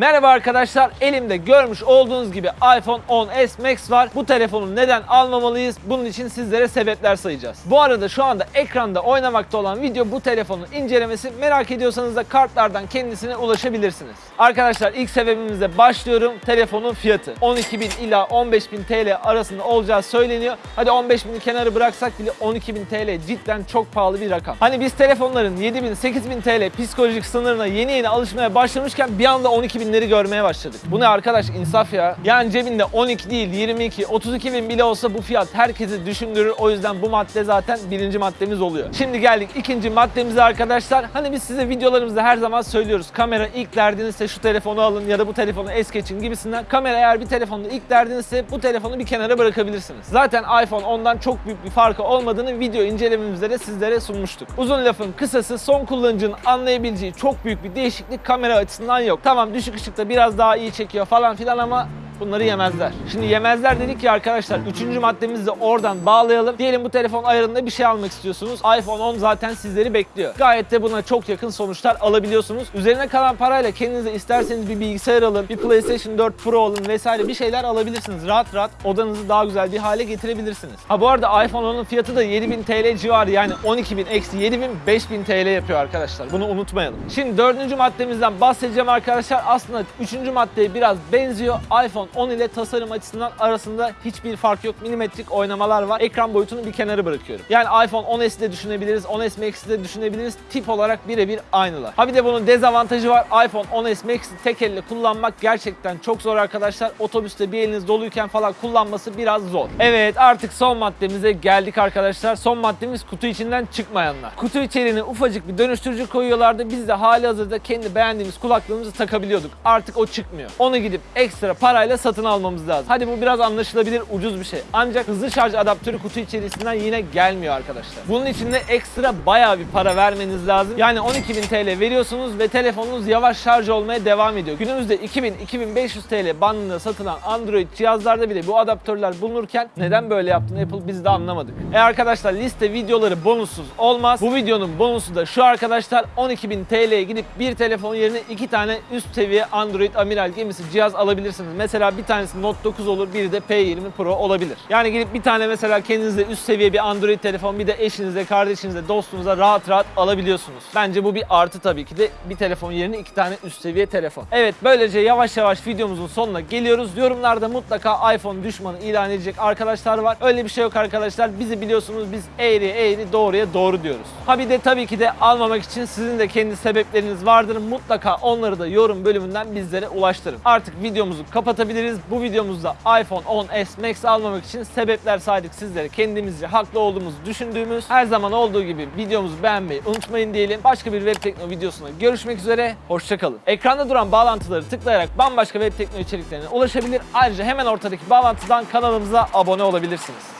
Merhaba arkadaşlar, elimde görmüş olduğunuz gibi iPhone 10s Max var. Bu telefonu neden almamalıyız? Bunun için sizlere sebepler sayacağız. Bu arada şu anda ekranda oynamakta olan video bu telefonun incelemesi. Merak ediyorsanız da kartlardan kendisine ulaşabilirsiniz. Arkadaşlar ilk sebebimizle başlıyorum. Telefonun fiyatı. 12.000 ila 15.000 TL arasında olacağı söyleniyor. Hadi 15.000'i kenara bıraksak bile 12.000 TL cidden çok pahalı bir rakam. Hani biz telefonların 7.000 8.000 TL psikolojik sınırına yeni yeni alışmaya başlamışken bir anda 12.000'leri görmeye başladık. Bu ne arkadaş insaf ya. Yani cebinde 12 değil 22, 32 bin bile olsa bu fiyat herkesi düşündürür. O yüzden bu madde zaten birinci maddemiz oluyor. Şimdi geldik ikinci maddemize arkadaşlar. Hani biz size videolarımızda her zaman söylüyoruz. Kamera ilk derdinizse şu telefonu alın ya da bu telefonu es geçin gibisinden. Kamera eğer bir telefonda ilk derdinizse bu telefonu bir kenara bırakabilirsiniz. Zaten iPhone ondan çok büyük bir farkı olmadığını video incelememizde de sizlere sunmuştuk. Uzun lafın kısası son kullanıcının anlayabileceği çok büyük bir değişiklik kamera açısından yok. Tamam düşük ışıkta biraz daha iyi çekiyor falan filan ama bunları yemezler. Şimdi yemezler dedik ya arkadaşlar. Üçüncü maddemizi de oradan bağlayalım. Diyelim bu telefon ayarında bir şey almak istiyorsunuz. iPhone 10 zaten sizleri bekliyor. Gayet de buna çok yakın sonuçlar alabiliyorsunuz. Üzerine kalan parayla kendinize isterseniz bir bilgisayar alın, bir PlayStation 4 Pro alın vesaire bir şeyler alabilirsiniz. Rahat rahat odanızı daha güzel bir hale getirebilirsiniz. Ha bu arada iPhone 10'un fiyatı da 7000 TL civarı yani 12000 eksi 7000 5000 TL yapıyor arkadaşlar. Bunu unutmayalım. Şimdi dördüncü maddemizden bahsedeceğim arkadaşlar. Aslında üçüncü maddeye biraz benziyor. iPhone 10 ile tasarım açısından arasında hiçbir fark yok. Milimetrik oynamalar var. Ekran boyutunu bir kenara bırakıyorum. Yani iPhone 10s'i de düşünebiliriz, 10s Max'i de düşünebiliriz. Tip olarak birebir aynılar. Ha bir de bunun dezavantajı var. iPhone 10s Max'i tek elle kullanmak gerçekten çok zor arkadaşlar. Otobüste bir eliniz doluyken falan kullanması biraz zor. Evet artık son maddemize geldik arkadaşlar. Son maddemiz kutu içinden çıkmayanlar. Kutu içeriğine ufacık bir dönüştürücü koyuyorlardı. Biz de hali hazırda kendi beğendiğimiz kulaklığımızı takabiliyorduk. Artık o çıkmıyor. Onu gidip ekstra parayla satın almamız lazım. Hadi bu biraz anlaşılabilir ucuz bir şey. Ancak hızlı şarj adaptörü kutu içerisinden yine gelmiyor arkadaşlar. Bunun için de ekstra bayağı bir para vermeniz lazım. Yani 12.000 TL veriyorsunuz ve telefonunuz yavaş şarj olmaya devam ediyor. Günümüzde 2000-2500 TL bandında satılan Android cihazlarda bile bu adaptörler bulunurken neden böyle yaptığını Apple biz de anlamadık. E arkadaşlar liste videoları bonussuz olmaz. Bu videonun bonusu da şu arkadaşlar 12.000 TL'ye gidip bir telefon yerine iki tane üst seviye Android amiral gemisi cihaz alabilirsiniz. Mesela bir tanesi Note 9 olur, biri de P20 Pro olabilir. Yani gidip bir tane mesela kendinize üst seviye bir Android telefon bir de eşinize, kardeşinize, dostunuza rahat rahat alabiliyorsunuz. Bence bu bir artı tabii ki de bir telefon yerine iki tane üst seviye telefon. Evet böylece yavaş yavaş videomuzun sonuna geliyoruz. Yorumlarda mutlaka iPhone düşmanı ilan edecek arkadaşlar var. Öyle bir şey yok arkadaşlar. Bizi biliyorsunuz biz eğri eğri doğruya doğru diyoruz. Ha bir de tabii ki de almamak için sizin de kendi sebepleriniz vardır. Mutlaka onları da yorum bölümünden bizlere ulaştırın. Artık videomuzu kapatabiliriz. Bu videomuzda iPhone 10s Max almamak için sebepler saydık sizlere. Kendimizce haklı olduğumuzu düşündüğümüz her zaman olduğu gibi videomuzu beğenmeyi unutmayın diyelim. Başka bir web tekno videosunda görüşmek üzere. Hoşçakalın. Ekranda duran bağlantıları tıklayarak bambaşka web tekno içeriklerine ulaşabilir. Ayrıca hemen ortadaki bağlantıdan kanalımıza abone olabilirsiniz.